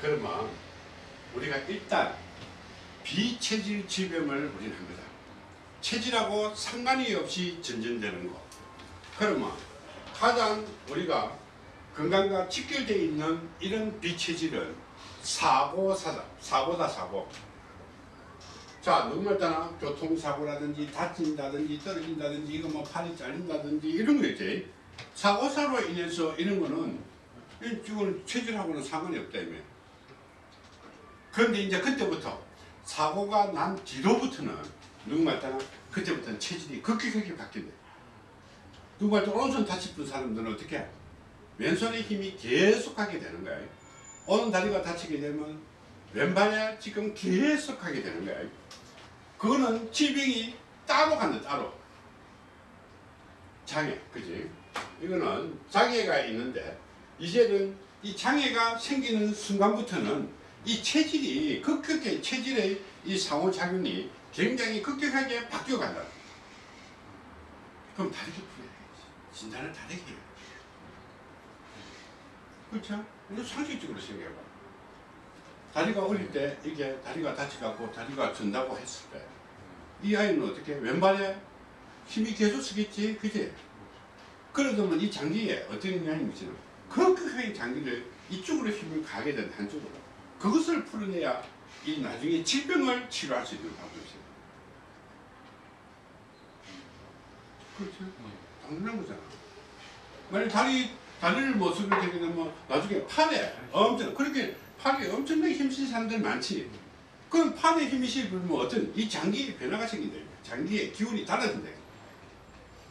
그러면 우리가 일단 비체질 질병을 우리는 합니다. 체질하고 상관이 없이 전전되는 거. 그러면 가장 우리가 건강과 직결되어 있는 이런 비체질은 사고사다. 사고다 사고. 자, 누구말 따나 교통사고라든지 다친다든지 떨어진다든지 이거 뭐 팔이 잘린다든지 이런 거 있지. 사고사로 인해서 이런 거는 이건 체질하고는 상관이 없다 이며. 그런데 이제 그때부터 사고가 난 뒤로부터는 누구 말 따나 그때부터는 체질이 급격하게 바뀐대. 누구 말 따나 오른손 다치픈 사람들은 어떻게 해? 왼손의 힘이 계속하게 되는 거야. 오른 다리가 다치게 되면 왼발에 지금 계속하게 되는 거야. 그거는 질병이 따로 간다 따로. 장애, 그지? 이거는 장애가 있는데 이제는 이 장애가 생기는 순간부터는 이 체질이 급격하게 체질의 이 상호작용이 굉장히 급격하게 바뀌어 간다. 그럼 다르게 풀어야지. 진단을 다르게 해요. 그렇죠? 상식적으로 생각해봐. 다리가 어릴 때 이게 다리가 다쳐갖고 다리가 전다고 했을 때 이 아이는 어떻게 왼발에 힘이 계속 쓰겠지 그지? 그러더만 이 장기에 어떤 영향이 미치는 급격하게 장기를 이쪽으로 힘을 가게 된 한쪽으로 그것을 풀어내야 이 나중에 질병을 치료할 수 있는 방법이죠. 그렇죠? 당연한 거잖아. 만약 다리 다리를 못 쓰게 되게 되면 나중에 팔에 엄청 그렇게 팔에 엄청나게 힘쓰는 사람들 많지. 그럼 팔에 힘이 실으면 어떤 이 장기의 변화가 생긴다. 장기의 기운이 달라진다.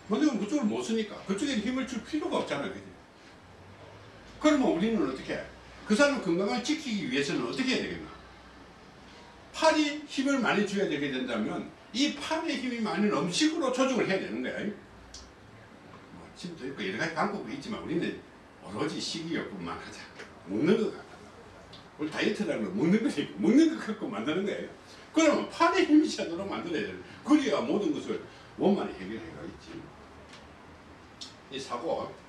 왜냐면 그쪽을 못 쓰니까 그쪽에 힘을 줄 필요가 없잖아. 그지? 그러면 우리는 어떻게 해? 그 사람 건강을 지키기 위해서는 어떻게 해야 되겠나? 팔이 힘을 많이 줘야 되게 된다면 이 팔의 힘이 많은 음식으로 조정을 해야 되는 거야. 뭐 침도 있고 여러 가지 방법이 있지만 우리는 오로지 식이요법만 하자. 먹는 거 갖고. 우리 다이어트라는 건 먹는 거니까 먹는 거 갖고 만드는 거예요. 그러면 팔의 힘이 차도록 만들어야 돼. 그래야 모든 것을 원만히 해결해 가겠지. 이 사고.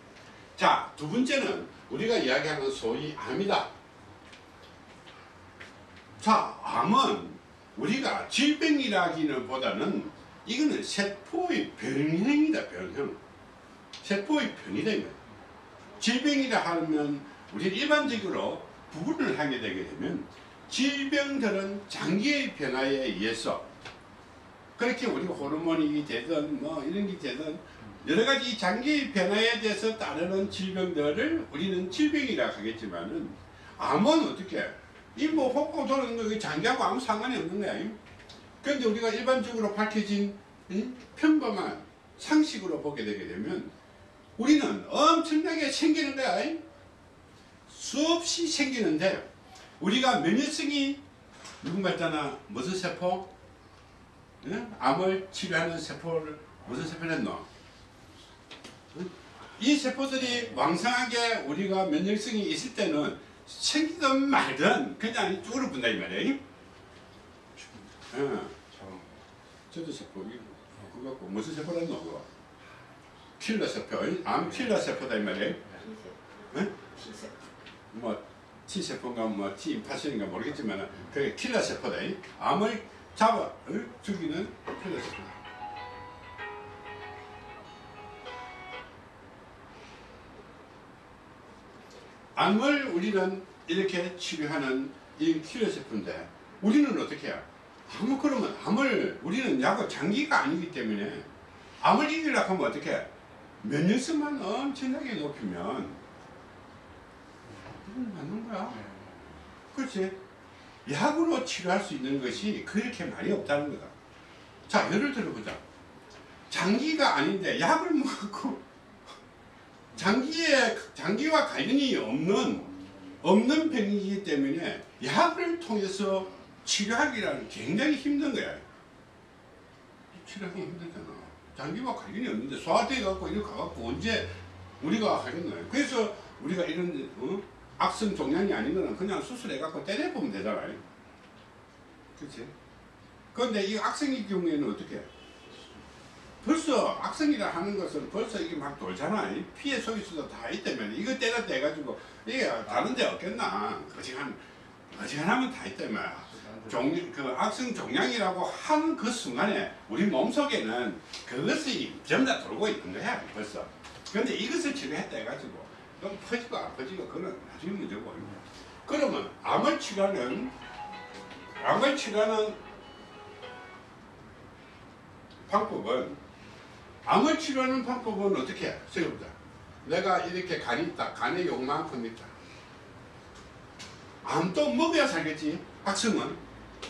자, 두 번째는 우리가 이야기하는 소위 암이다. 자, 암은 우리가 질병이라기는 보다는 이거는 세포의 변형이다, 변형. 세포의 변이다. 질병이라 하면 우리 일반적으로 구분을 하게 되게 되면 질병들은 장기의 변화에 의해서 그렇게 우리가 호르몬이 되든 뭐 이런 게 되든 여러 가지 장기 변화에 대해서 따르는 질병들을 우리는 질병이라 하겠지만은 암은 어떻게 이뭐 호흡 도는 거 장기하고 아무 상관이 없는 거야. 그런데 우리가 일반적으로 밝혀진 응? 평범한 상식으로 보게 되게 되면 우리는 엄청나게 생기는 거야. 수없이 생기는데 우리가 면역성이 누군가 있잖아 무슨 세포? 응? 암을 치료하는 세포를 무슨 세포를 했노? 이 세포들이 왕성하게 우리가 면역성이 있을 때는 생기든 말든 그냥 이쪽으로 분다 이 말이야. 어. 저도 세포 그거 갖고 무슨 세포라는 거 그거? 킬러 세포, 암 킬러 세포다 이 말이야. 응? 뭐 T세포인가 뭐 T8세인가 모르겠지만 그게 킬러 세포다. 암을 잡아 어? 죽이는 킬러 세포다. 암을 우리는 이렇게 치료하는 이 세포인데 우리는 어떻게 해요? 암을 그러면 암을 우리는 약을 장기가 아니기 때문에 암을 이기려고 하면 어떻게 해? 면역성만 엄청나게 높이면 이건 맞는 거야. 그렇지? 약으로 치료할 수 있는 것이 그렇게 많이 없다는 거다. 자, 예를 들어보자. 장기가 아닌데 약을 먹고 장기에 장기와 관련이 없는 없는 병이기 때문에 약을 통해서 치료하기라는 굉장히 힘든 거야. 치료하기 힘들잖아. 장기와 관련이 없는데 소화돼 갖고 이렇게 가갖고 언제 우리가 하겠나요? 그래서 우리가 이런 어? 악성 종양이 아닌 거는 그냥 수술해 갖고 때려보면 되잖아요. 그렇지? 그런데 이 악성의 경우에는 어떻게? 벌써 악성이라 하는 것은 벌써 이게 막 돌잖아. 피해 소지수도 다 있다면 이거 때렸다 해가지고 이게 다른 데 없겠나. 그렇지 한 어지간하면 다 있다 이 말이야. 종, 그 악성 종양이라고 하는 그 순간에 우리 몸속에는 그것이 전부 다 돌고 있는 거야 벌써. 근데 이것을 치료했다 해가지고 그럼 퍼지고 안 퍼지고 그건 나중에 문제고. 그러면 암을 치료하는 암을 치료하는 방법은 암을 치료하는 방법은 어떻게 해? 생각보자. 내가 이렇게 간이 있다. 간에 요만큼 있다. 암도 먹어야 살겠지. 악성은.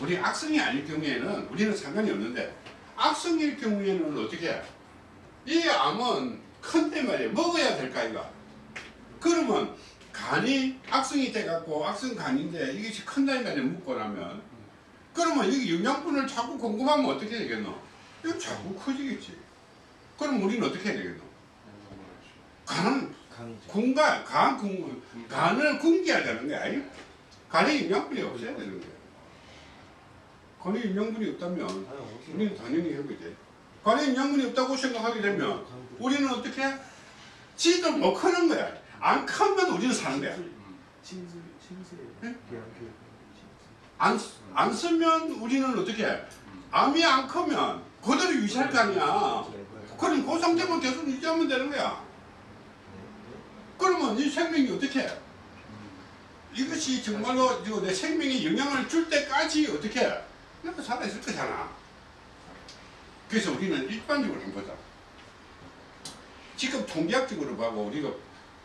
우리 악성이 아닐 경우에는 우리는 상관이 없는데 악성일 경우에는 어떻게 해? 이 암은 큰데 말이야. 먹어야 될까 이거. 그러면 간이 악성이 돼갖고 악성 간인데 이것이 큰다 말이야. 먹고 나면. 그러면 여기 영양분을 자꾸 궁금하면 어떻게 되겠노? 이거 자꾸 커지겠지. 그럼 우리는 어떻게 해야 되겠노? 간은. 군간, 간, 군, 간을 되는 거야. 아니? 간에 영양분이 없어야 되는 거야. 간에 영양분이 없다면 우리는 당연히 해보지. 간에 영양분이 없다고 생각하게 되면 우리는 어떻게 해? 지도 못 크는 거야. 안 크면 우리는 사는 거야. 네? 비양교 안, 안 쓰면 우리는 어떻게 해? 암이 안 크면 그대로 유지할 거 아니야. 그럼 그 상태만 계속 유지하면 되는 거야. 그러면 이 생명이 어떻게 해? 이것이 정말로 내 생명에 영향을 줄 때까지 어떻게 해? 내가 살아있을 거잖아. 그래서 우리는 일반적으로 한번 보자. 지금 통계학적으로 보고 우리가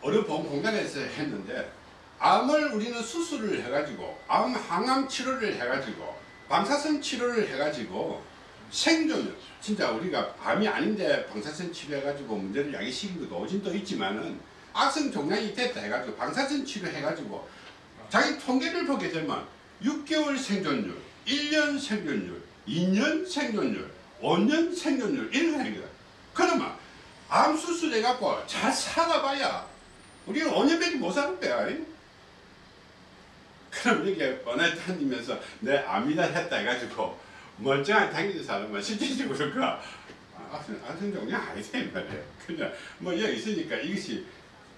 어느 보험공단에서 했는데 암을 우리는 수술을 해가지고 암 항암 치료를 해가지고 방사선 치료를 해가지고 생존 진짜 우리가 암이 아닌데 방사선 치료해가지고 문제를 야기시킨 것도 오진도 있지만은 악성 종양이 됐다 해가지고 방사선 치료해가지고 자기 통계를 보게 되면 6개월 생존율, 1년 생존율, 2년 생존율, 5년 생존율 이런 거 하는 거야. 그러면 암 수술해갖고 잘 살아봐야 우리는 5년밖에 못 사는 거야. 그럼 이게 뻔해 다니면서 내 암이다 했다 해가지고 멀쩡하게 다니는 사람은 실질적으로 그 악성, 악성 종양 아니다 이 말이야. 그냥 뭐 여기 있으니까 이것이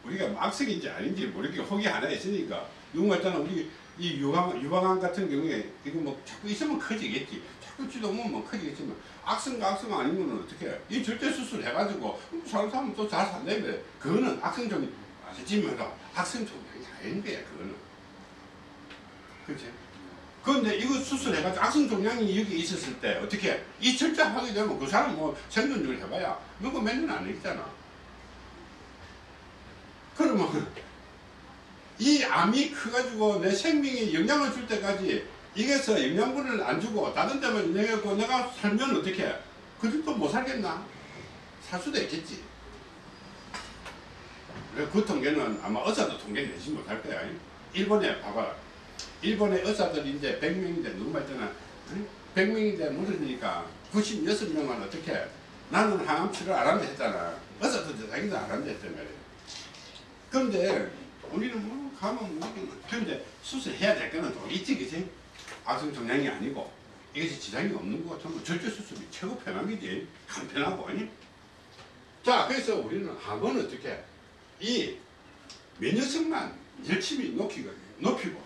우리가 뭐 악성인지 아닌지 모르게 혹이 하나 있으니까 누군가 있잖아 우리 이 유방, 유방암 같은 경우에 이거 뭐 자꾸 있으면 커지겠지 자꾸 지도면 뭐 커지겠지만 악성과 악성 아니면 어떻게 해? 이 절대 수술 해가지고 사람 사람 또잘 산다며 그거는 악성 종이 아니지만 악성 종양이 아닌 거야 그거는 그렇지? 그런데 이거 수술해가지고 악성 종양이 여기 있었을 때 어떻게 해? 이 절제하게 되면 그 사람 뭐 생존율 해봐야 누구 몇년 안 있잖아 그러면 이 암이 커가지고 내 생명에 영향을 줄 때까지 이게서 영양분을 안 주고 다른 데만 영향하고 내가 살면 어떻게 해? 그래도 못 살겠나? 살 수도 있겠지. 그 통계는 아마 의사도 통계 내지 못할 거야. 일본에 봐봐라. 일본의 의사들이 이제 100명인데 누구 말잖아. 100명인데 물으니까 96명은 어떻게 해? 나는 항암 치료 안 한다 했잖아. 의사도 자기도 안 한다 했단 말이야. 그런데 우리는 뭐 가면 뭐 그런데 수술해야 될 거는 또 있지 그지? 악성 종양이 아니고 이것이 지장이 없는 거 같으면 절제 수술이 최고 편한 거지 간편하고 아니? 자 그래서 우리는 암은 어떻게 해? 이 면역성만 열심히 높이고 높이고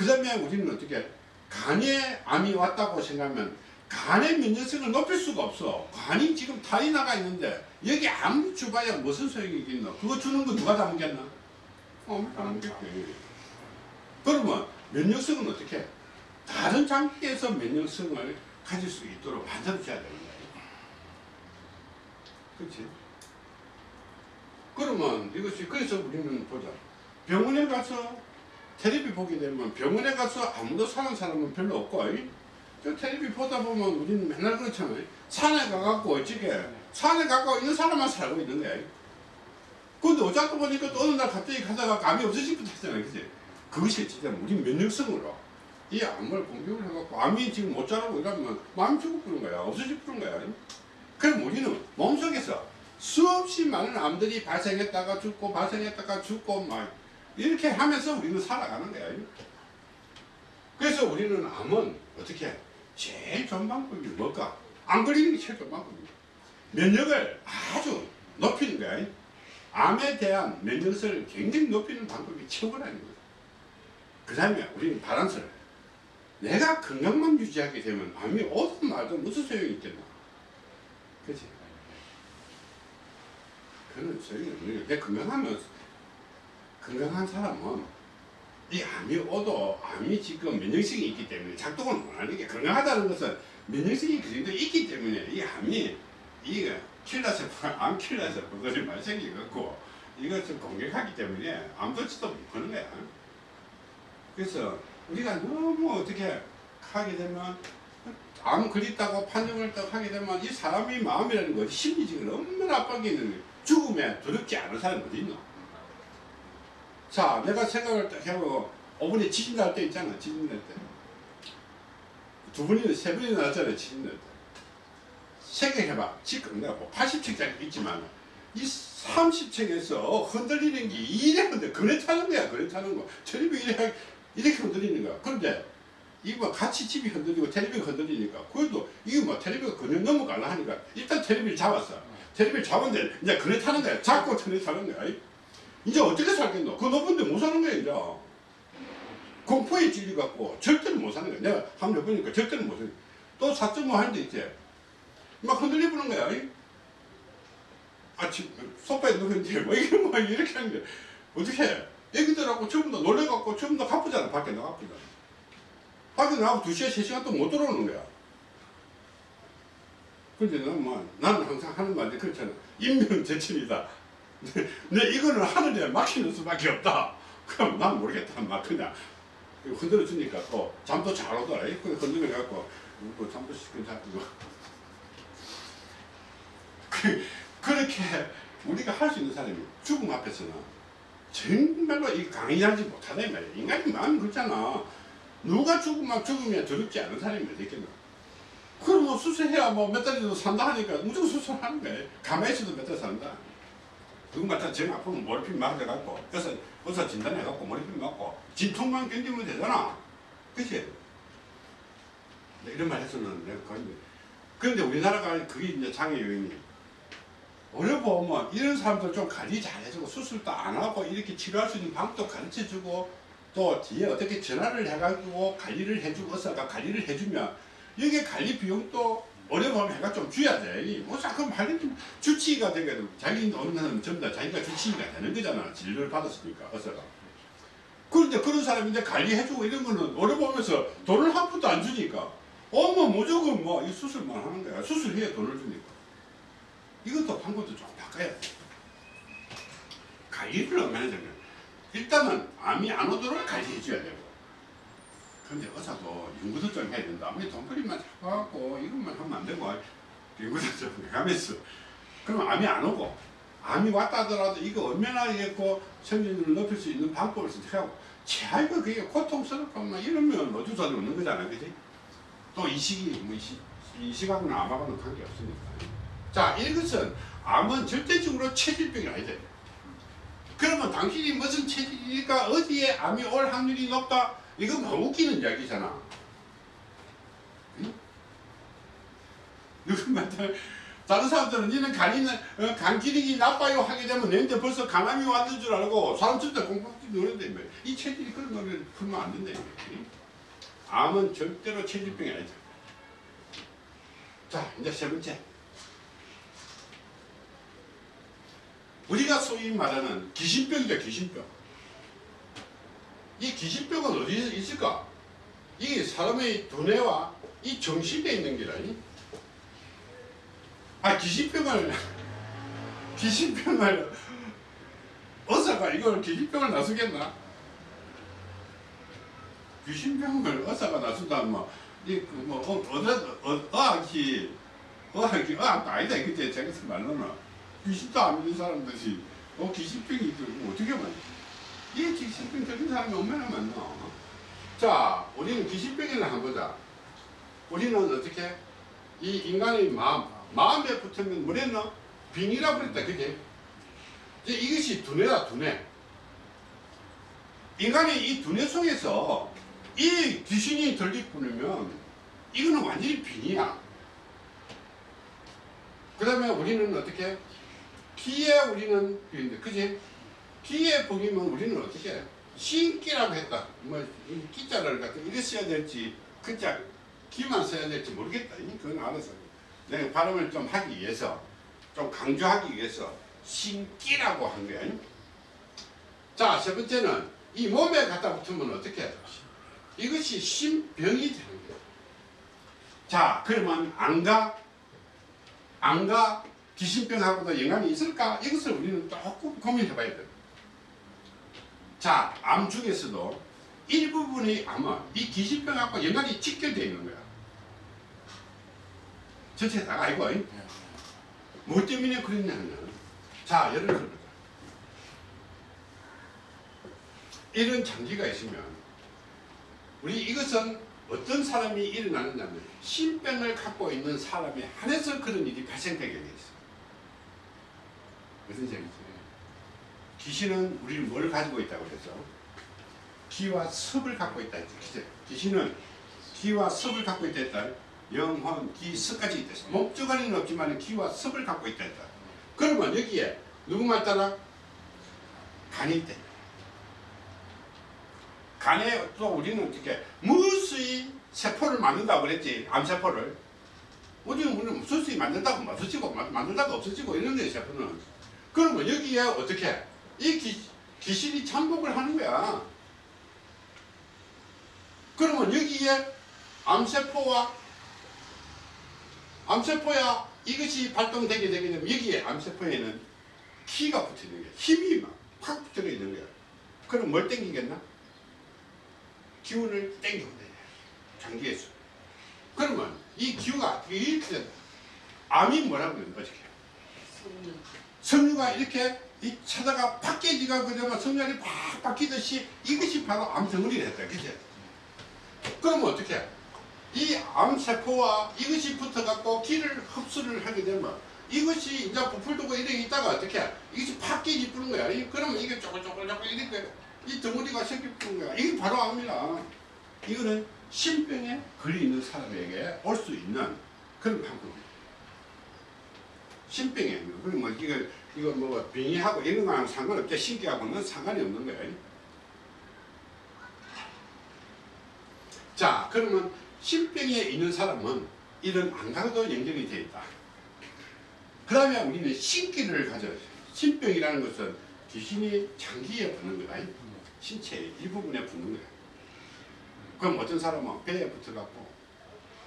그 다음에 우리는 어떻게 해? 간에 암이 왔다고 생각하면 간의 면역성을 높일 수가 없어. 간이 지금 탈이 나가 있는데 여기 암 주봐야 무슨 소용이 있겠노? 그거 주는 거 누가 다 먹겠나? 어, 다 먹겠지. 그러면 면역성은 어떻게 해? 다른 장기에서 면역성을 가질 수 있도록 만들어줘야 되는 거야. 그렇지? 그러면 이것이 그래서 우리는 보자. 병원에 가서 텔레비 보게 되면 병원에 가서 아무도 사는 사람은 별로 없고 이? 저 텔레비 보다 보면 우리는 맨날 그렇잖아요. 산에 가갖고 어찌게 산에 가고 있는 사람만 살고 있는 거야. 근데 어쩌다 보니까 또 어느 날 갑자기 가다가 감이 없어지고 했잖아요. 그지? 그것이 진짜 우리 면역성으로 이 암을 공격을 해갖고 암이 지금 못 자라고 이러면 마음이 죽어버린 거야. 없어져버린 거야. 그럼 우리는 몸속에서 수없이 많은 암들이 발생했다가 죽고 발생했다가 죽고 막 이렇게 하면서 우리는 살아가는 거야. 그래서 우리는 암은 어떻게 해? 제일 좋은 방법이 뭘까? 안 걸리는 게 제일 좋은 방법이야. 면역을 아주 높이는 거야. 암에 대한 면역성을 굉장히 높이는 방법이 최고라는 거야. 그 다음에 우리는 바란스를 내가 건강만 유지하게 되면 암이 오든 말든 무슨 소용이 있겠나 그치? 그는 소용이 없는 게 건강하면 건강한 사람은 이 암이 오도 암이 지금 면역성이 있기 때문에 작동을 못하는 게 건강하다는 것은 면역성이 그 정도 있기 때문에 이 암이 이거 킬러세포가 암 킬러세포들이 많이 생겨갖고 이것을 공격하기 때문에 암도치도 못하는 거야. 그래서 우리가 너무 어떻게 하게 되면 암 걸렸다고 판정을 딱 하게 되면 이 사람의 마음이라는 것이 심리적으로 얼마나 압박이 있는 거야. 죽음에 두렵지 않은 사람이 어디 있노? 자, 내가 생각을 딱 해보고, 5분에 지진 날 때 있잖아, 지진 날 때. 두 분이나 세 분이나 났잖아요, 지진 날 때. 생각해봐. 지금 내가 뭐 80층짜리 있지만, 이 30층에서 흔들리는 게 이래 흔들, 그래 타는 거야, 그래 타는 거. 텔레비 이렇게, 이렇게 흔들리는 거야. 그런데, 이거 뭐 같이 집이 흔들리고 텔레비가 흔들리니까, 그래도 이거 뭐 텔레비가 그냥 넘어가려 하니까, 일단 텔레비를 잡았어. 텔레비를 잡았는데, 이제 그래 타는 거야. 그래 타는 거야. 이제 어떻게 살겠노? 그 높은 데 못 사는 거야, 이제. 공포에 찔려갖고 절대로 못 사는 거야. 내가 한번 해보니까 절대로 못 사는 거야. 또 4.5 하는데 있지. 막 흔들려 보는 거야. 이. 아침, 소파에 누웠는데, 뭐, 이게 뭐, 이렇게 하는데, 어떻게 해? 애기들하고 전부 다 놀래갖고 전부 다 가쁘잖아. 밖에 나가쁘잖아. 밖에 나가고 2시간, 3시간 또 못 들어오는 거야. 근데 난 뭐, 나는 항상 하는 말이 그렇잖아. 인명재천이다. 내 이거는 하늘에 막히는 수밖에 없다. 그럼 난 모르겠다. 막 그냥 흔들어 주니까 또 잠도 잘 오더라. 흔들어 갖고 뭐 잠도 괜찮고 그 그렇게 우리가 할 수 있는 사람이 죽음 앞에서는 정말로 이 강의하지 못하다 이 말이야. 인간이 마음이 그렇잖아. 누가 죽으면 죽으면 두렵지 않은 사람이 어디 있겠나. 그럼 뭐 수술해야 뭐 몇 달이라도 산다 하니까 무조건 수술하는 거야. 가만히 있어도 몇 달 산다. 누군가 정 아프면 모르핀 맞아갖고 의사, 의사 진단해갖고 모르핀 맞고 진통만 견디면 되잖아. 그치? 네, 이런 말 해서는 내가 그런데 우리나라가 그게 이제 장애 요인이. 어려보면 이런 사람들 좀 관리 잘해주고 수술도 안 하고 이렇게 치료할 수 있는 방법도 가르쳐주고 또 뒤에 어떻게 전화를 해가지고 관리를 해주고 의사가 관리를 해주면 여기 관리 비용도 어려우면 해가 좀 줘야 돼. 이 뭐, 자, 그럼 관리 주치의가 되면 자기 사람은 전부 다 자기가 주치의가 되는 거잖아. 진료를 받았으니까, 의사가. 그런데 그런 사람이 이제 관리해주고 이런 거는 어려보면서 돈을 한 푼도 안 주니까. 어머, 무조건 뭐, 이 수술만 하는 거야. 수술해야 돈을 주니까. 이것도 방법도 좀 바꿔야 돼. 관리를 얼마나 되면 일단은 암이 안 오도록 관리해줘야 되고. 근데 의사도 연구도 좀 해야 된다. 아무리 돈벌이만 잡아갖고 이것만 하면 안 되고. 연구도 좀 해가면서 그러면 암이 안 오고 암이 왔다 하더라도 이거 이겠고 생존율을 높일 수 있는 방법을 선택하고. 최악의 그게 고통스럽고 막 이러면 수 없는 거잖아. 그지? 또 이 시기 뭐 이 시각은 암하고는 관계없으니까. 자 이것은 암은 절대적으로 체질병이 아니다 그러면 당신이 무슨 체질이니까 어디에 암이 올 확률이 높다 이거 뭐 웃기는 이야기잖아. 응? 누군가 다른 사람들은 니는 간이는 어, 간 기능이 나빠요 하게 되면 내한테 벌써 간암이 왔는 줄 알고 사람 진짜 공부하기 노는데 이 체질이 그런 거를 풀면 안 된다. 응? 암은 절대로 체질병이 아니다. 자 이제 세 번째. 우리가 소위 말하는 귀신병이다 귀신병. 이 귀신병은 어디에 있을까? 이게 사람의 두뇌와 이 정신에 있는 게라니. 아 귀신병을 귀신병을 의사가 이걸 귀신병을 나서겠나? 귀신병을 의사가 나선다면 이뭐 어어 어, 어학이 어학이 어학 아니다 그때 제가 말로는 귀신도 안 믿는 사람들이 어 귀신병이 어떻게 말이야? 이 귀신병 걸린 사람이 얼마나 많나? 자, 우리는 귀신병이나 한번 보자. 우리는 어떻게? 이 인간의 마음, 마음에 붙으면 뭐랬나? 빙이라고 그랬다, 그게? 이제 이것이 두뇌다, 두뇌. 인간의 이 두뇌 속에서 이 귀신이 들리뿐이면 이거는 완전히 빙이야. 그 다음에 우리는 어떻게? 기에 우리는 빙인데, 그지? 기에 뻥이면 우리는 어떻게 해? 신기라고 했다. 뭐, 이 기자를 갖다 이래 써야 될지, 그자 기만 써야 될지 모르겠다. 이 그건 알아서. 내가 발음을 좀 하기 위해서, 좀 강조하기 위해서 신기라고 한 거야. 자, 세 번째는 이 몸에 갖다 붙으면 어떻게 해? 이것이 신병이 되는 거야. 자, 그러면 안가, 안가 귀신병하고도 연관이 있을까? 이것을 우리는 조금 고민해 봐야 돼. 자, 암 중에서도 일부분의 암은 이 귀신병하고 연관이 직결되어 있는 거야. 전체 다 알고, 뭐 때문에 그랬냐면, 자, 예를 들어보자. 이런 장기가 있으면, 우리 이것은 어떤 사람이 일어나느냐면, 신병을 갖고 있는 사람에 한해서 그런 일이 발생되게 돼 있어. 무슨 얘기지? 귀신은 우리를 뭘 가지고 있다고 그래서 기와 섭을 갖고 있다 했죠. 귀신은 기와 섭을 갖고 있다 했다. 영혼, 기, 섭까지 있다. 목적어리는 없지만 기와 섭을 갖고 있다 했다. 그러면 여기에 누구 말 따라 간이 있다. 간에 또 우리는 어떻게 무수히 세포를 만든다고 그랬지 암세포를 우리는 무수히 만든다고 없어지고 만들다가 없어지고 이런 거예요 세포는 그러면 여기에 어떻게 이 기, 귀신이 잠복을 하는 거야. 그러면 여기에 암세포와 암세포야 이것이 발동되게 되게 되면 여기에 암세포에는 키가 붙어 있는 거야. 힘이 막팍 붙어 있는 거야. 그럼 뭘 땡기겠나? 기운을 땡기면 돼. 장기에서. 그러면 이 기후가 이렇게 된다. 암이 뭐라고 그러는 거지? 섬유가 이렇게 이 차다가 팍깨지가 그러면 섬유알이 팍 바뀌듯이 이것이 바로 암덩어리를 했다. 그치? 그러면 어떻게? 해? 이 암세포와 이것이 붙어갖고 기를 흡수를 하게 되면 이것이 이제 부풀두고 이렇게 있다가 어떻게? 해? 이것이 팍 깨지 뿌는 거야. 이- 그러면 이게 쪼글쪼글쪼글 이렇게 이 덩어리가 생기 뿌는 거야. 이게 바로 암이라. 이거는 신병에 걸려 있는 사람에게 올 수 있는 그런 방법이야. 신병에 뭐 이거 이거 뭐 병이하고 이런 거랑 상관없죠. 신기하고는 상관이 없는 거예요. 자, 그러면 신병에 있는 사람은 이런 안가도 연결이 되어 있다. 그러면 우리는 신기를 가져. 신병이라는 것은 귀신이 장기에 붙는 거다. 신체 일부분에 붙는 거야. 그럼 어떤 사람은 배에 붙어갖고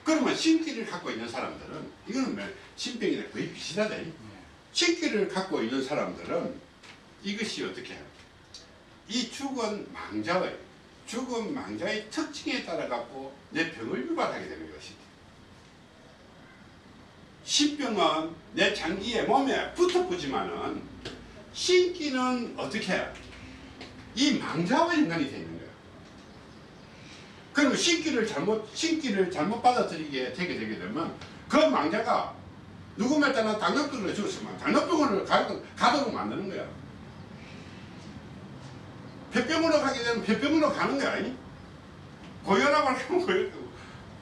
그러면 신기를 갖고 있는 사람들은 이거는 뭐 신병이랑 거의 비슷하다. 신기를 갖고 있는 사람들은 이것이 어떻게 해요? 이 죽은 망자의 죽은 망자의 특징에 따라 갖고 내 병을 유발하게 되는 것이다. 신병은 내 장기에 몸에 붙어보지만은 신기는 어떻게 해요? 이 망자와 되어 있는 거예요. 그러면 신기를 잘못 신기를 잘못 받아들이게 되게 되게 되면 그 망자가 누구 말 따나 당뇨병을 죽었으면 당뇨병을 가도록 만드는 거야. 폐병으로 가게 되면 폐병으로 가는 거야. 아니? 고혈압을 하면 고혈압.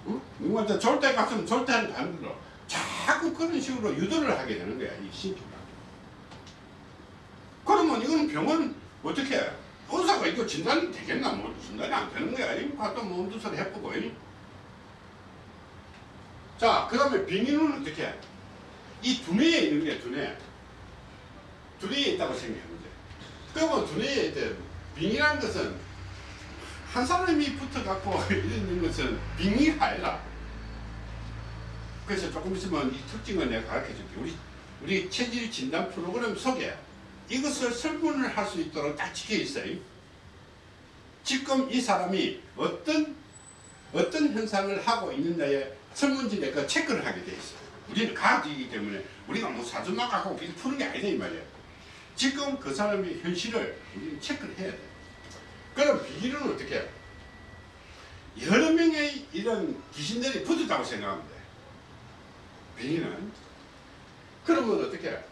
응? 누구한테 졸대 갔으면 졸대하는 다는 거로 자꾸 그런 식으로 유도를 하게 되는 거야. 이 신기가. 그러면 이건 병은 어떻게 해? 의사가 이거 진단이 되겠나? 뭐 진단이 안 되는 거야. 이거 갖다 뭐 엄두설 해보고. 이? 자, 그 다음에 병인은 어떻게 해? 이 두뇌에 있는 게 두뇌. 두뇌에 있다고 생각하면 돼. 그러면 두뇌에 이제 빙이라는 것은 한 사람이 붙어갖고 이런 것은 빙이 아니라 그래서 조금 있으면 이 특징을 내가 가르쳐 줄게. 우리, 우리 체질 진단 프로그램 속에 이것을 설문을 할 수 있도록 딱 찍혀 있어요. 지금 이 사람이 어떤, 어떤 현상을 하고 있는가에 설문지에 그 체크를 하게 돼 있어요. 우리는 과학이기 때문에 우리가 뭐 사주만 갖고 푸는 게 아니다 이 말이에요. 지금 그 사람의 현실을 우리는 체크를 해야 돼. 그럼 비기는 어떻게 해요? 여러 명의 이런 귀신들이 붙었다고 생각하면 돼. 비기는. 그러면 어떻게 해요?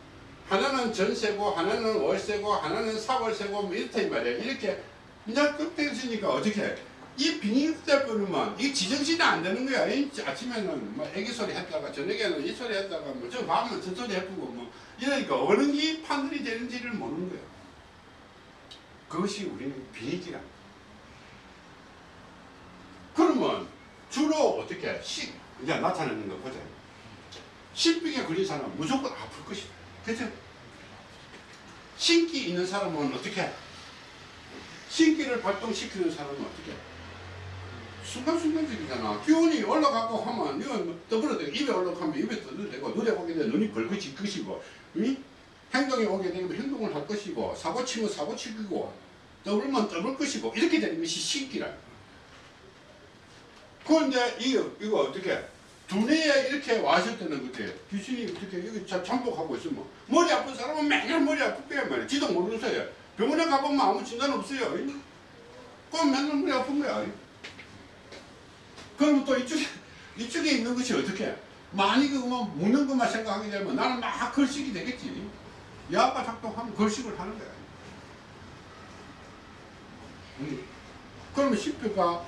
하나는 전세고, 하나는 월세고, 하나는 사월세고, 뭐 이렇다 이 말이야. 이렇게 그냥 끝대으니까 어떻게 해? 이 빙의될 뿐이면 이 지정신이 안 되는 거야. 이 아침에는 뭐 애기 소리 했다가 저녁에는 이 소리 했다가 뭐저 밤은 저 소리 해보고 뭐 이러니까 어느 게 판단이 되는지를 모르는 거야. 그것이 우리는 비행기라. 그러면 주로 어떻게 시 이제 나타나는 거 보자. 신병에 걸린 사람은 무조건 아플 것이다. 그죠? 신기 있는 사람은 어떻게? 신기를 발동시키는 사람은 어떻게? 순간순간적이잖아. 기온이 올라가고 하면 이건 뭐 떠버려도 입에 올라가면 입에 떠도 되고 눈에 보게 되면 눈이 벌거질 것이고 응? 행동에 오게 되면 행동을 할 것이고 사고 치면 사고 치고 떠불면 떠볼 것이고 이렇게 되는 것이 신기라. 그런데 이거 이거 어떻게 두뇌에 이렇게 왔을 때는 그때 귀신이 어떻게 여기 자- 잠복하고 있으면 머리 아픈 사람은 맨날 머리 아프게 말이야. 지도 모르면서요. 병원에 가보면 아무 진단 없어요. 그럼 맨날 머리 아픈 거야. 그럼 또 이쪽에 이쪽에 있는 것이 어떻게? 많이 그뭐 묻는 것만 생각하게 되면 나는 막 걸식이 되겠지. 야가 작동하면 걸식을 하는 거야. 음. 그러면 신표가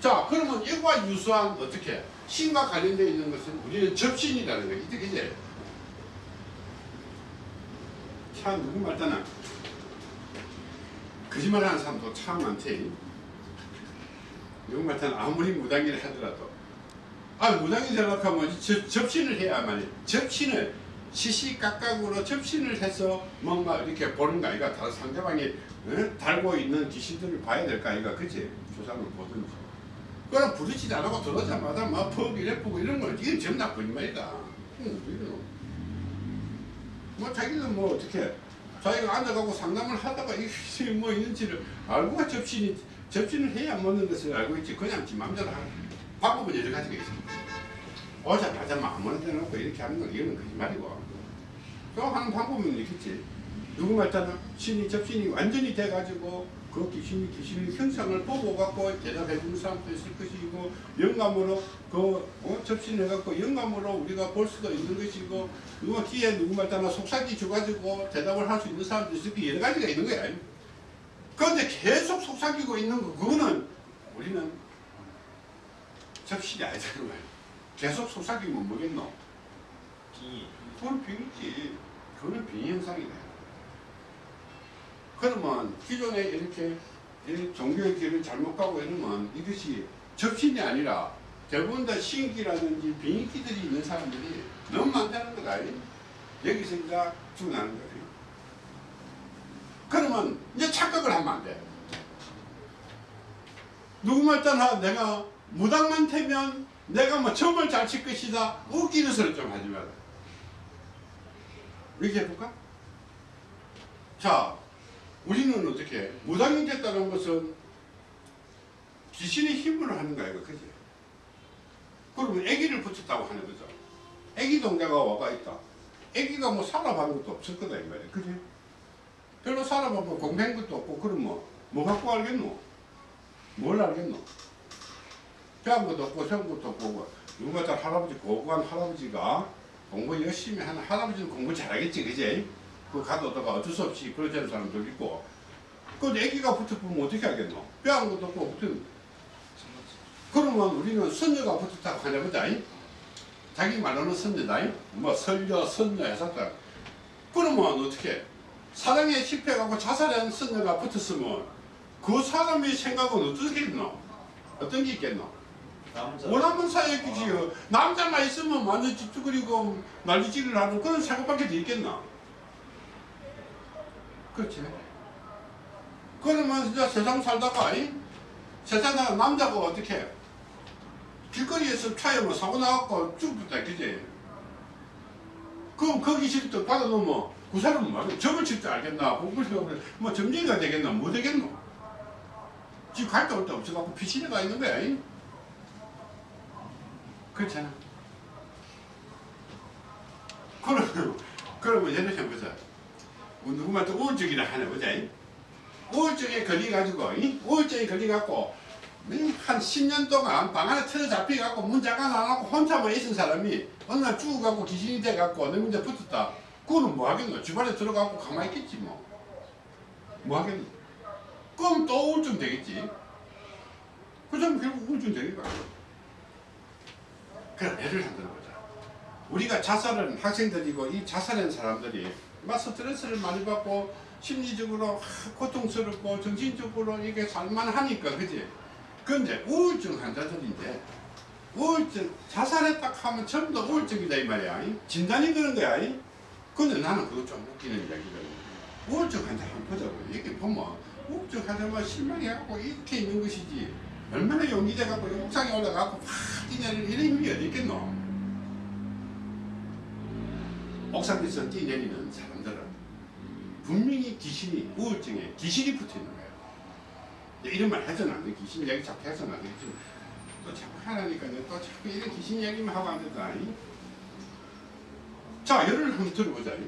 자 그러면 이과 유사한 어떻게 신과 관련되어 있는 것은 우리는 접신이라는 거지 이제 이제 참 누구 말따나 거짓말하는 사람도 참 많지 누구 말따나 아무리 무당이라 하더라도. 아 무당이 되려고 하면 접, 접신을 해야만 접신을 시시각각으로 접신을 해서 뭔가 이렇게 보는 거 아이가 다른 상대방이 어? 달고 있는 귀신들을 봐야 될 거 아이가 그치? 조상을 보든지 그럼 부딪히지 않고 들어오자마자 막퍽 이래 보고 이런 건 이건 다 거짓말이다. 응, 이거는. 뭐 자기는 뭐 어떻게 자기가 앉아가고 상담을 하다가 이게 뭐 있는지를 알고가 접신이 접신을 해야 먹는 것을 알고 있지. 그냥 지 맘대로 하는 방법은 여러 가지가 있어 오자마자 막 아무나 대놓고 이렇게 하는 건 이거는 거짓말이고. 또 하는 방법은 있겠지. 누구 말따나 신이 접신이 완전히 돼가지고 그 귀신이 귀신의 형상을 보고 갖고 대답해 주는 사람도 있을 것이고 영감으로 그 어, 접신해 갖고 영감으로 우리가 볼 수도 있는 것이고 누가 뒤에 누구 말따나 속삭이 줘가지고 대답을 할 수 있는 사람도 있을 거 여러 가지가 있는 거야. 그런데 계속 속삭이고 있는 거 그거는 우리는 접신이 아니잖아요. 계속 속삭이면 뭐겠노? 비 그건 병이지. 그거는 병 현상이네. 그러면 기존에 이렇게 이 종교의 길을 잘못 가고 이러면 이것이 접신이 아니라 대부분 다 신기라든지 빙기들이 있는 사람들이 너무 많다는 거다. 여기서 이제 죽어나는 거예요. 그러면 이제 착각을 하면 안 돼. 누구만 따나 내가 무당만 되면 내가 뭐 점을 잘 칠 것이다. 웃기는 소리 좀 하지 마라. 이렇게 해볼까? 자, 우리는 어떻게 무당이 됐다는 것은 귀신의 힘으로 하는 거야, 그지? 그러면 아기를 붙였다고 하는 거죠. 아기 동자가 와가 있다. 아기가 뭐 살아본 것도 없을 거다 이 말이야, 그지? 별로 살아본 공부한 것도 없고 그럼 뭐, 뭐 갖고 알겠노? 뭘 알겠노? 배운 것도 없고 세운 것도 없고 누가 다 할아버지 고고한 할아버지가 공부 열심히 하는 할아버지는 공부 잘하겠지, 그지? 그 가도다가 어쩔 수 없이 않은 사람도 있고 그 애기가 붙어보면 어떻게 하겠노? 뼈한 것도 없고 붙은 그러면 우리는 선녀가 붙었다고 하나 보자 자기 말로는 선녀다 뭐 설녀, 선녀 해서 다 그러면 어떻게 사랑에 실패하고 자살한 선녀가 붙었으면 그 사람의 생각은 어떻겠노? 어떤 게 있겠노? 원하는 사역이지요. 남자만 있으면 완전 집중그리고 난리질을 하는 그런 생각밖에 더 있겠나? 그렇지. 그러면 진짜 세상 살다가, 이? 세상 살 남자가 어떻게 길거리에서 차에 뭐 사고 나갖고 죽었다, 그지? 그럼 거기 실도 받아놓으면 그 사람은 말이야. 점을 칠 줄 알겠나? 공부를 뭐 점쟁이가 되겠나? 뭐 되겠노? 지금 갈 데 올 데 없어갖고 피신해가 있는 거야. 이? 그렇잖아. 그러면, 그러면 예를 들어보자. 누구한테 우울증이라 하나 보자. 이? 우울증에 걸려가지고, 이? 우울증에 걸려갖고, 음, 한 10년 동안 방 안에 틀어 잡혀갖고 문 잠깐 안 하고 혼자만 있은 사람이 어느 날 죽어갖고 귀신이 돼갖고 내 문제 붙었다. 그거는 뭐 하겠노? 집안에 들어가고 가만히 있겠지 뭐. 뭐 하겠노? 그럼 또 우울증 되겠지. 그 사람 결국 우울증 거야. 그럼 예를 한번 들어 보자. 우리가 자살한 학생들이고 이 자살한 사람들이 막 스트레스를 많이 받고 심리적으로 하, 고통스럽고 정신적으로 이게 살만하니까 그지? 근데 우울증 환자들인데 우울증 자살했다 하면 전부 다 우울증이다 이 말이야 이? 진단이 그런 거야 이? 근데 나는 그거 좀 웃기는 이야기거든 우울증 환자 한번 보자고 이게 보면 우울증 환자만 실망해갖고 이렇게 있는 것이지 얼마나 용기돼갖고 옥상에 올라가고 팍 뛰내리는 이런 힘이 어디 있겠노 옥상에서 뛰내리는 사람들은 분명히 귀신이 우울증에 귀신이 붙어 있는 거예요. 이런 말 돼. 귀신 이야기 자꾸 해서는 안 돼. 지금 또 자꾸 하라니까 또 자꾸 이런 귀신 이야기만 하고 안 된다. 이? 자, 예를 한번 들어보자. 이.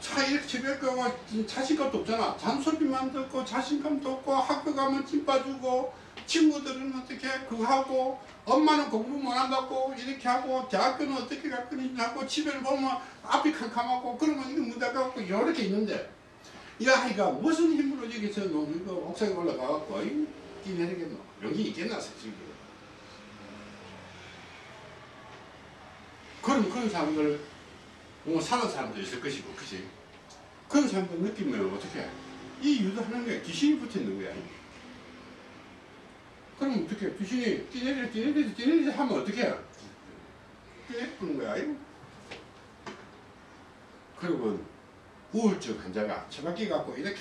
자, 이렇게 집에 가고 자신감도 없잖아. 잔소리만 듣고 자신감도 없고 학교 가면 찐 빠주고 친구들은 어떻게 그거 하고 엄마는 공부 못한다고 이렇게 하고 대학교는 어떻게 갈 건지 하고 집에를 보면 앞이 캄캄하고 그러면 이거 문제가 갖고 이렇게 있는데 이 아이가 무슨 힘으로 여기서 거 옥상에 올라가갖고 뛰내리겠노 용기 있겠나 솔직히 그럼 그런 사람들 뭐 사는 사람도 있을 것이고 그지 그런 사람들 느끼면 어떻게 해? 이 유도하는 게 귀신이 붙어 있는 거야 그럼 어떻게 귀신이 뛰내리 뛰내리 뛰내리 하면 어떻게 해? 뛰내리는 거야. 그러면 우울증 환자가 처박혀 갖고 이렇게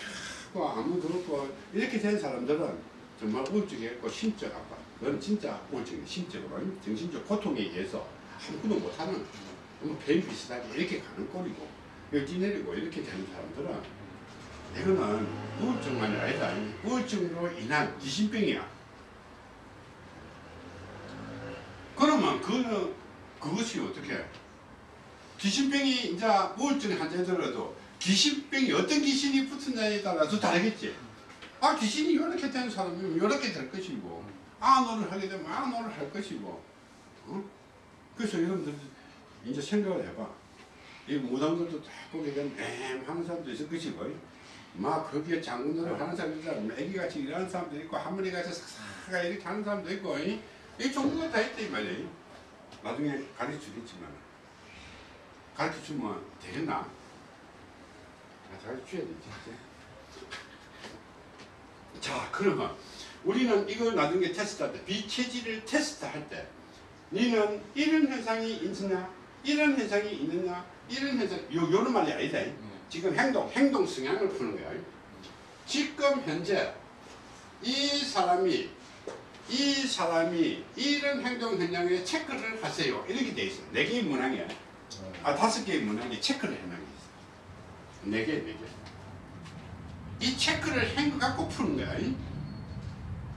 하고 아무도 없고 이렇게 된 사람들은 정말 우울증이 있고 심적 압박 그건 진짜 우울증이 심적으로 정신적 고통에 의해서 아무것도 못하는 뭐뱀 비슷하게 이렇게 가는 꼴이고 여기 뛰내리고 이렇게 되는 사람들은 이거는 우울증만이 아니다 우울증으로 인한 귀신병이야 그러면 그는 그것이 어떻게 귀신병이 이제 우울증 환자들어도 귀신병이 어떤 귀신이 붙었냐에 따라서 다르겠지. 아 귀신이 이렇게 된 사람이면 이렇게 될 것이고 아노를 하게 되면 아노를 할 것이고 어? 그래서 여러분들 이제 생각을 해봐. 이 무당들도 다 보게 되면 엠하는 사람도 있을 것이고 막 거기에 장군으로 하는 사람도 있고 애기같이 일하는 사람도 있고 할머니같이 싹싹 이렇게 하는 사람도 있고 이, 이 종류가 다 있다 이 말이야. 나중에 가르쳐주겠지만 가르쳐주면 되겠나? 아, 가르쳐줘야 되지 이제. 자 그러면 우리는 이걸 나중에 테스트할 때 비체질을 테스트할 때 니는 이런 현상이 있느냐? 이런 현상이 있느냐? 이런 현상 요 요런 말이 아니다. 지금 행동 행동 성향을 푸는 거야. 지금 현재 이 사람이 이 사람이 이런 행동 현상에 체크를 하세요. 이렇게 돼 있어. 네 개의 문항이야. 아 다섯 개의 문항에 체크를 해놓은 게 있어. 네 개 네 개 이 체크를 한 거 갖고 푸는 거야.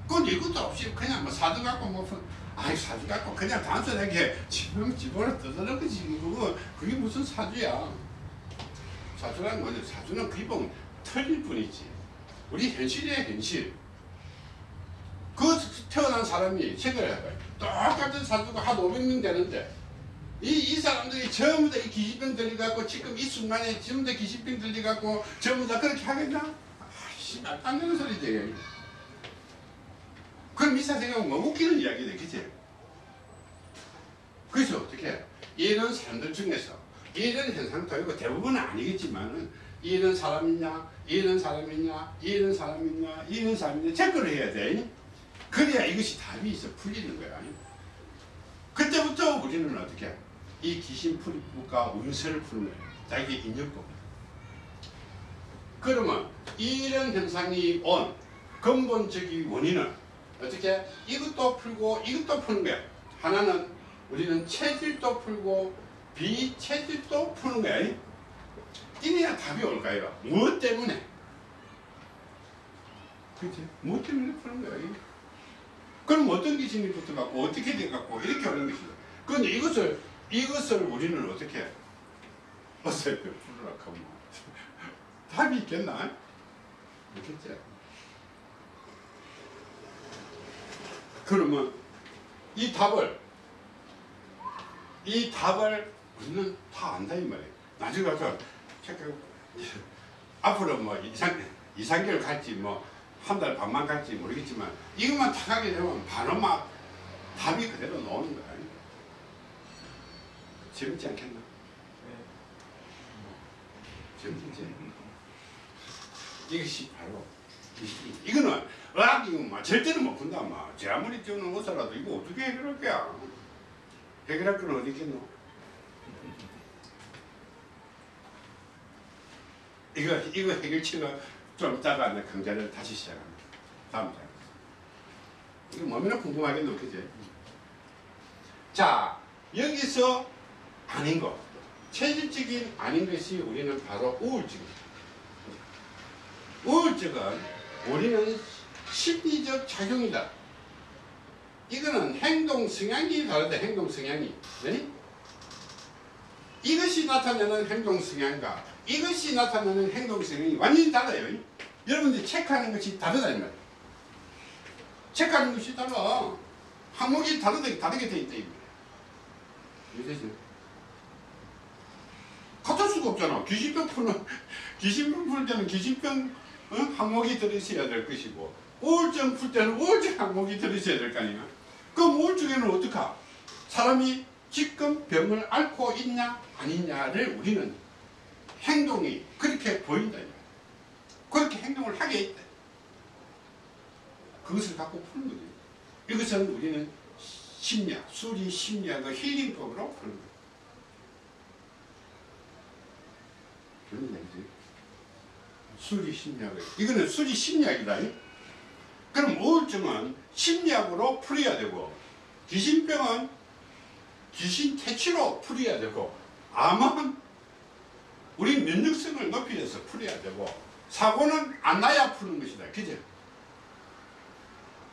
근데 이것도 없이 그냥 뭐 사주 갖고 뭐 푸- 아이 사주 갖고 그냥 단순하게 지금 집어를 떠드는 거지 그거 그게 무슨 사주야? 사주라는 거는 사주는 기본 틀릴 뿐이지. 우리 현실이야 현실. 그 태어난 사람이 생각을 해봐요. 똑같은 사주가 한 500명 되는데 이, 이 사람들이 전부 다 이 기신병 들려갖고 지금 이 순간에 다 기신병 들려갖고 전부 다 그렇게 하겠나? 아씨 말도 안 되는 소리지 그럼 미사 생각하면 뭐 웃기는 이야기네 그치? 그래서 어떻게 이런 사람들 중에서 이런 현상도 있고 대부분은 아니겠지만은 이런 사람이냐 이런 사람이냐 이런 사람이냐 이런 사람이냐 체크를 해야 돼. 그래야 이것이 답이 있어 풀리는 거야. 그때부터 우리는 어떻게 이 귀신 풀이법과 운세를 푸는 거야 자기 인연법. 그러면 이런 현상이 온 근본적인 원인은 어떻게? 이것도 풀고 이것도 푸는 거야. 하나는 우리는 체질도 풀고 비체질도 푸는 거야. 이래야 답이 올까요 무엇 때문에? 그치? 무엇 때문에 푸는 거야 그럼 어떤 기신이 붙어갖고 어떻게 돼갖고 이렇게 오는 것이다. 그런데 이것을 이것을 우리는 어떻게? 어설프 풀으라 하면 답이 있겠나? 있겠지 그러면 이 답을 이 답을 우리는 다 안다 이 말이에요. 나중에 가서 앞으로 뭐 이상 이상개월 갈지 뭐 한 달 반만 갈지 모르겠지만 이것만 탁 하게 되면 바로 막 답이 그대로 나오는 거야. 재밌지 않겠나? 재밌지. 이것이 바로. 이거는 의학 이거 막 절대로 못 푼다 막. 제 아무리 저는 의사라도 이거 어떻게 해결할 거야? 해결할 건 어디 있겠노? 이거 이거 해결치가 좀 이따가 내 강좌를 다시 시작합니다. 다음 장. 이거 뭐면 궁금하겠노, 그지? 자 여기서 아닌 거 체질적인 아닌 것이 우리는 바로 우울증입니다. 우울증은 우리는 심리적 작용이다. 이거는 행동 성향이 다르다. 행동 성향이. 네? 이것이 나타내는 행동 성향과 이것이 나타내는 행동 성향이 완전히 달라요. 여러분들 체크하는 것이 다르다 이. 체크하는 것이 달라. 항목이 다르게 다르게 돼 있다 이 말이에요. 이해되죠? 같을 수가 없잖아. 귀신병 푸는 귀신병 풀 때는 귀신병 어? 항목이 들어있어야 될 것이고 우울증 풀 때는 우울증 항목이 들어있어야 될 거 아니야. 그럼 우울증에는 어떡하? 사람이 지금 병을 앓고 있냐 아니냐를 우리는 행동이 그렇게 보인다. 그렇게 행동을 하게 있다. 그것을 갖고 푸는 거지. 이것은 우리는 심리학, 수리 심리학의 힐링법으로 푸는 거야. 그런 얘기지. 수리 심리학을. 이거는 수리 심리학이다. 그럼 우울증은 심리학으로 풀어야 되고, 귀신병은 귀신 퇴치로 풀어야 되고, 암은 우리 면역성을 높이려서 풀어야 되고, 사고는 안 나야 푸는 것이다. 그죠?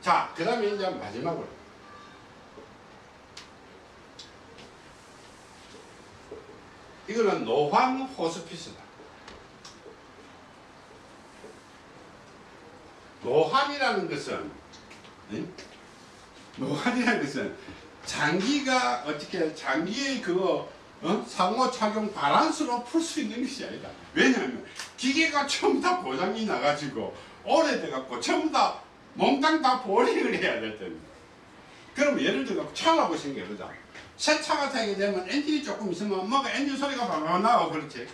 자, 그 다음에 이제 마지막으로. 이거는 노황 호스피스다. 노환이라는 것은 응? 노환이라는 것은 장기가 어떻게 장기의 그거 어? 상호작용 바란스로 풀 수 있는 것이 아니다. 왜냐하면 기계가 전부 다 고장이 나가지고 오래돼갖고 전부 다 몽땅 다 보링을 해야 될 텐데. 그럼 예를 들어 차라고 생각해보자. 새 차가 타게 되면 엔진이 조금 있으면 뭐가 엔진 소리가 방방 나고 그렇지.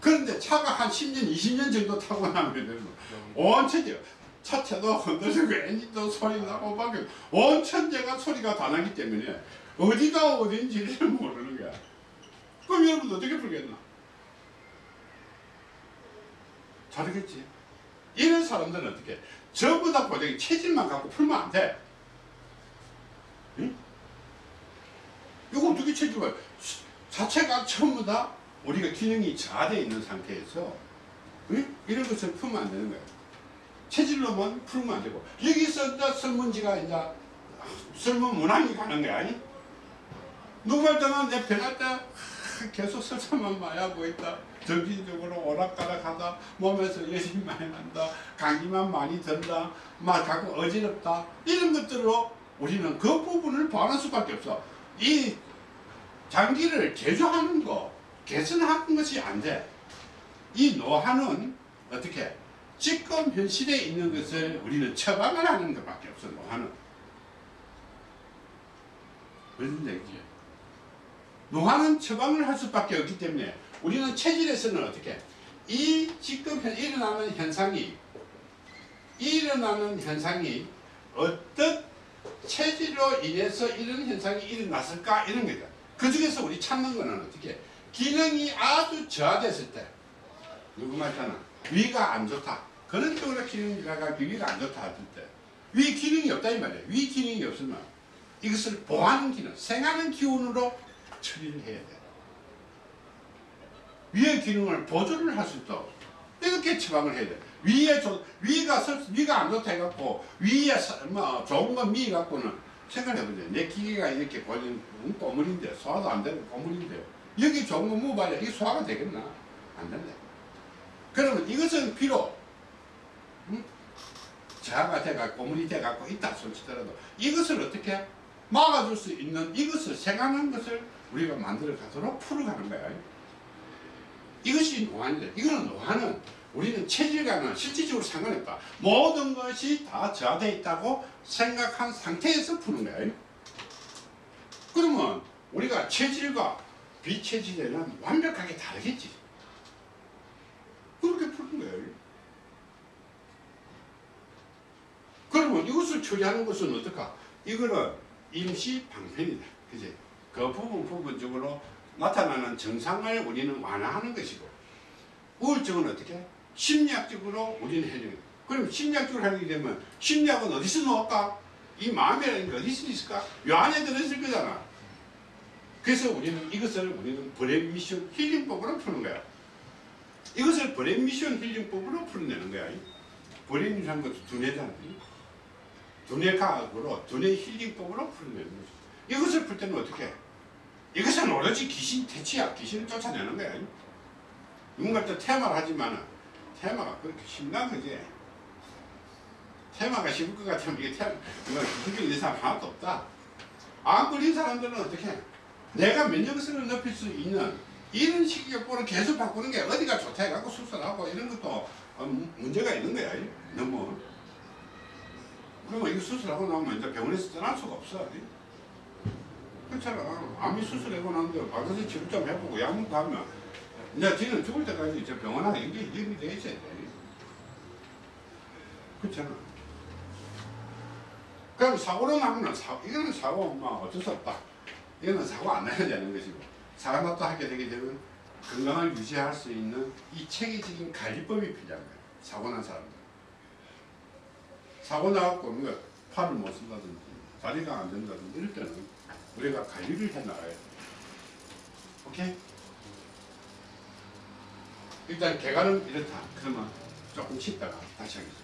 그런데 차가 한 10년, 20년 정도 타고 나면 온 천지 차체도 흔들리고 엔진도 소리 나고 막온 천재가 소리가 다 나기 때문에 어디가 어딘지를 모르는 거야. 그럼 여러분 어떻게 풀겠나? 잘하겠지. 이런 사람들은 어떻게? 전부 다 고정이 체질만 갖고 풀면 안 돼. 응? 이거 어떻게 체질을 자체가 전부 다 우리가 기능이 저하되어 있는 상태에서 응? 이런 것을 풀면 안 되는 거예요. 체질로만 풀면 안 되고 여기서 설문지가 이제 설문 문항이 가는 거야. 아니? 누가 때는 내 변할 때 계속 설사만 많이 하고 있다. 정신적으로 오락가락하다. 몸에서 열심히 많이 난다. 감기만 많이 든다. 막 자꾸 어지럽다. 이런 것들로 우리는 그 부분을 보완할 수밖에 없어. 이 장기를 개조하는 거, 개선하는 것이 안 돼. 이 노화는 어떻게? 지금 현실에 있는 것을 우리는 처방을 하는 것밖에 없어, 노화는. 무슨 얘기지? 노화는 처방을 할 수밖에 없기 때문에 우리는 체질에서는 어떻게? 이 지금 현- 일어나는 현상이 일어나는 현상이 어떤 체질로 인해서 이런 현상이 일어났을까 이런 거죠. 그 중에서 우리 찾는 거는 어떻게? 기능이 아주 저하됐을 때 누구 말잖아 위가 안 좋다. 그런 쪽으로 기능이가 위가 안 좋다 할 때. 위 기능이 없다 이 말이에요. 위 기능이 없으면 이것을 보하는 기능, 생하는 기운으로 처리를 해야 돼. 위의 기능을 보조를 할 수 있도록 이렇게 처방을 해야 돼. 위에 조, 위가 설- 위가 안 좋다 해갖고 위에 서- 뭐 좋은 건 미 갖고는 생각해보세요. 내 기계가 이렇게 보는 꼬물인데 소화도 안 되는 꼬물인데 여기 거 먹어봐야 이게 소화가 되겠나? 안 된다. 그러면 이것은 비록 음? 저하가 돼갖고 꼬물이 돼갖고 있다 손치더라도 이것을 어떻게 막아줄 수 있는 이것을 생각하는 것을 우리가 만들어 가도록 풀어가는 거야. 이것이 노안이다. 이거는 노안은 우리는 체질과는 실질적으로 상관없다. 모든 것이 다 저하되어 있다고 생각한 상태에서 푸는 거야. 그러면 우리가 체질과 빛의 지대는 완벽하게 다르겠지. 그렇게 푸는 거예요. 그러면 이것을 처리하는 것은 어떨까? 이거는 임시 방편이다. 그지? 그 부분 부분적으로 나타나는 증상을 우리는 완화하는 것이고, 우울증은 어떻게? 심리학적으로 우리는 해줘요. 그럼 심리학적으로 하게 되면, 심리학은 어디서 나올까? 이 마음이라는 게 어디서 있을까? 요 안에 들어있을 거잖아. 그래서 우리는 이것을 우리는 brain mission healing법으로 푸는 거야. 이것을 brain mission healing법으로 풀어내는 거야. brain이라는 것도 두뇌잖아. 두뇌 과학으로 두뇌 healing법으로 풀어내는 거지. 이것을 풀 때는 어떻게 해? 이것은 오로지 귀신 퇴치야. 귀신을 쫓아내는 거야. 누군가 또 퇴마를 하지만 퇴마가 그렇게 쉽나 그지? 테마가 쉬울 것 같으면 이게 테마, 이거 기술적인 사람 하나도 없다. 안 걸린 사람들은 어떻게 해? 내가 면역성을 높일 수 있는 이런 식이격보를 계속 바꾸는 게 어디가 좋다 해갖고 수술하고 이런 것도 어, 문- 문제가 있는 거야. 이. 너무. 그러면 이거 수술하고 나면 이제 병원에서 떠날 수가 없어. 이. 그렇잖아. 암이 수술하고 나는데 바가지 치료 좀 해보고 약 먹고 하면 이제 뒤는 죽을 때까지 저 병원하고 연결, 연결이 돼 있어야 돼. 그렇잖아. 그럼 사고로 나면 사, 이거는 사고 뭐 어쩔 수 없다. 이거는 사고 안 나야 되는 것이고 또 하게 되게 되면 건강을 유지할 수 있는 이 체계적인 관리법이 필요한 거야. 사고 난 사람들. 사고 나갖고 뭔가 팔을 못 쓴다든지 다리가 안 된다든지 이럴 때는 우리가 관리를 해 나가야 돼. 오케이? 일단 개가는 이렇다. 그러면 조금 쉬다가 다시 하겠습니다.